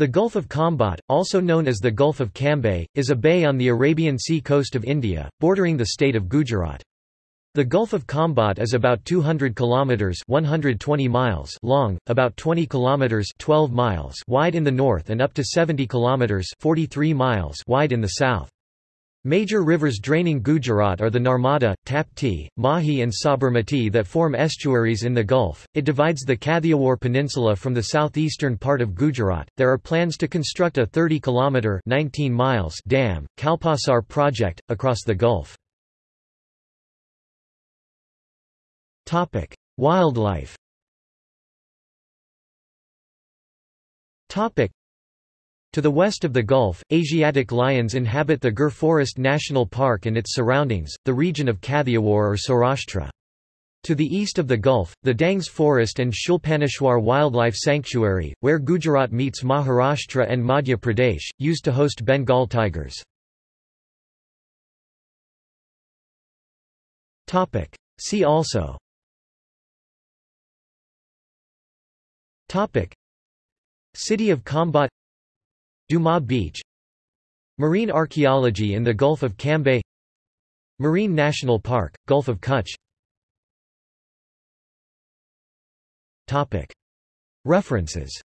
The Gulf of Khambhat, also known as the Gulf of Cambay, is a bay on the Arabian Sea coast of India, bordering the state of Gujarat. The Gulf of Khambhat is about 200 kilometers (120 miles) long, about 20 kilometers (12 miles) wide in the north and up to 70 kilometers (43 miles) wide in the south. Major rivers draining Gujarat are the Narmada, Tapti, Mahi and Sabarmati that form estuaries in the Gulf. It divides the Kathiawar Peninsula from the southeastern part of Gujarat. There are plans to construct a 30 kilometer (19 miles) dam, Kalpasar project across the Gulf. Topic: Wildlife. Topic: to the west of the Gulf, Asiatic lions inhabit the Gir Forest National Park and its surroundings, the region of Kathiawar or Saurashtra. To the east of the Gulf, the Dangs Forest and Shulpaneshwar Wildlife Sanctuary, where Gujarat meets Maharashtra and Madhya Pradesh, used to host Bengal tigers. See also City of Khambhat Duma Beach. Marine archaeology in the Gulf of Cambay. Marine National Park, Gulf of Kutch. References